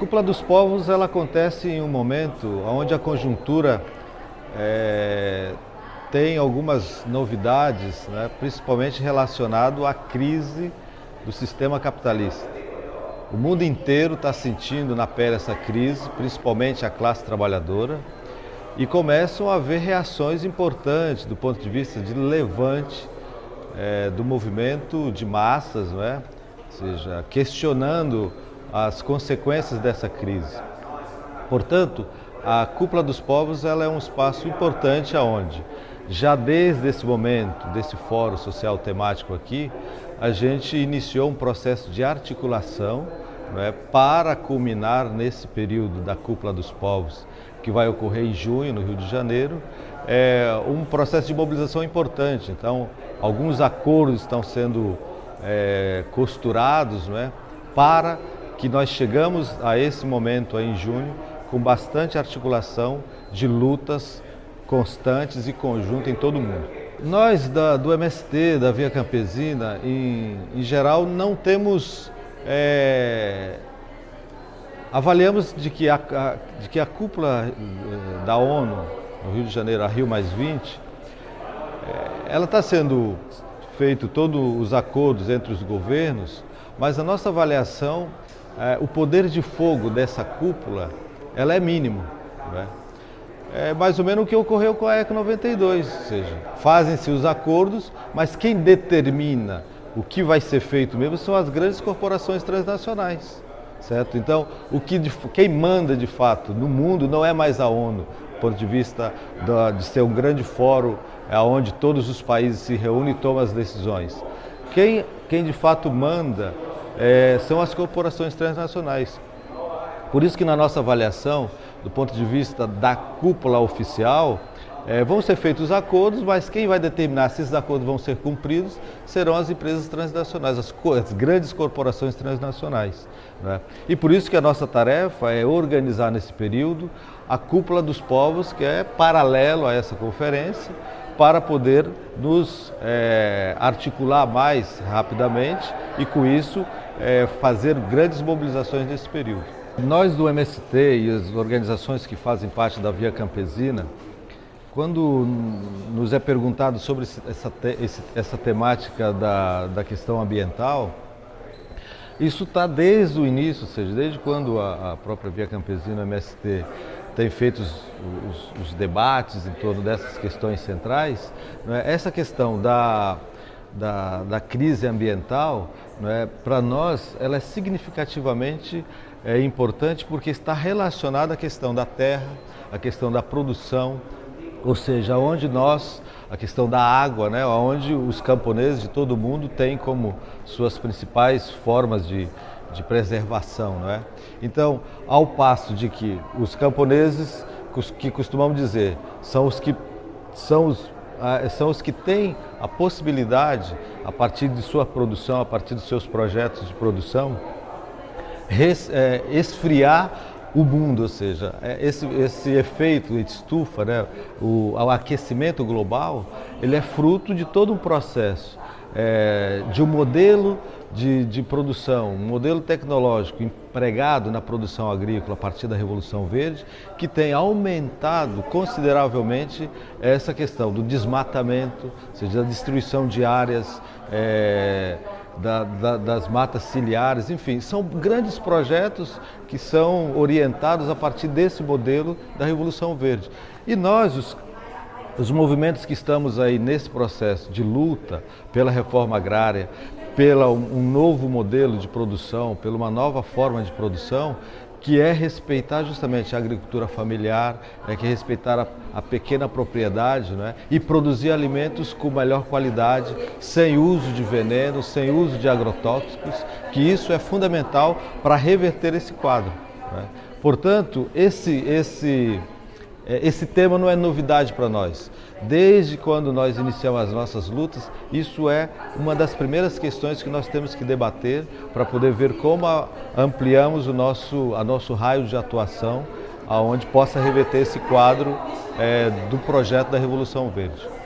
Cúpula dos Povos ela acontece em um momento onde a conjuntura é, tem algumas novidades, né, principalmente relacionado à crise do sistema capitalista. O mundo inteiro está sentindo na pele essa crise, principalmente a classe trabalhadora, e começam a haver reações importantes do ponto de vista de levante é, do movimento de massas, não é? ou seja, questionando as consequências dessa crise. Portanto, a Cúpula dos Povos ela é um espaço importante aonde, já desde esse momento, desse fórum social temático aqui, a gente iniciou um processo de articulação é, para culminar nesse período da Cúpula dos Povos, que vai ocorrer em junho, no Rio de Janeiro, é um processo de mobilização importante. Então, alguns acordos estão sendo é, costurados é, para que nós chegamos a esse momento aí em junho com bastante articulação de lutas constantes e conjuntas em todo o mundo. Nós da, do MST, da Via Campesina, em, em geral, não temos... É, avaliamos de que, a, a, de que a cúpula eh, da ONU, no Rio de Janeiro, a Rio Mais 20, é, ela está sendo feito todos os acordos entre os governos, mas a nossa avaliação é, o poder de fogo dessa cúpula ela é mínimo. Né? É mais ou menos o que ocorreu com a ECO 92, ou seja, fazem-se os acordos, mas quem determina o que vai ser feito mesmo são as grandes corporações transnacionais. Certo? Então, o que quem manda de fato no mundo não é mais a ONU, do ponto de vista de ser um grande fórum é onde todos os países se reúnem e tomam as decisões. Quem, quem de fato manda é, são as corporações transnacionais. Por isso que na nossa avaliação, do ponto de vista da cúpula oficial, é, vão ser feitos acordos, mas quem vai determinar se esses acordos vão ser cumpridos serão as empresas transnacionais, as, as grandes corporações transnacionais. Né? E por isso que a nossa tarefa é organizar nesse período a cúpula dos povos, que é paralelo a essa conferência, para poder nos é, articular mais rapidamente e com isso é, fazer grandes mobilizações nesse período. Nós do MST e as organizações que fazem parte da Via Campesina, quando nos é perguntado sobre essa, essa temática da, da questão ambiental, isso está desde o início, ou seja, desde quando a, própria Via Campesina, MST, tem feito os, os, os, debates em torno dessas questões centrais, é? essa questão da, da, da crise ambiental, é? para nós, ela é significativamente é, importante porque está relacionada à questão da terra, à questão da produção, ou seja, onde nós, a questão da água, né, onde os camponeses de todo mundo têm como suas principais formas de, de preservação. Não é? Então, ao passo de que os camponeses, que costumamos dizer, são os que, são os, são os que têm a possibilidade, a partir de sua produção, a partir dos seus projetos de produção, é, esfriar o mundo, ou seja, é, esse, esse efeito de estufa, né, o, o aquecimento global, ele é fruto de todo um processo é, de um modelo de, de, produção, um modelo tecnológico empregado na produção agrícola a partir da Revolução Verde, que tem aumentado consideravelmente essa questão do desmatamento, ou seja, da destruição de áreas, é, da, da, das matas ciliares, enfim, são grandes projetos que são orientados a partir desse modelo da Revolução Verde. E nós, os os movimentos que estamos aí nesse processo de luta pela reforma agrária, pela um novo modelo de produção, pela uma nova forma de produção, que é respeitar justamente a agricultura familiar, é que é respeitar a, a pequena propriedade né? e produzir alimentos com melhor qualidade, sem uso de veneno, sem uso de agrotóxicos, que isso é fundamental para reverter esse quadro. Né? Portanto, esse, esse esse tema não é novidade para nós. Desde quando nós iniciamos as nossas lutas, isso é uma das primeiras questões que nós temos que debater para poder ver como ampliamos o nosso, a nosso raio de atuação, aonde possa reverter esse quadro é, do projeto da Revolução Verde.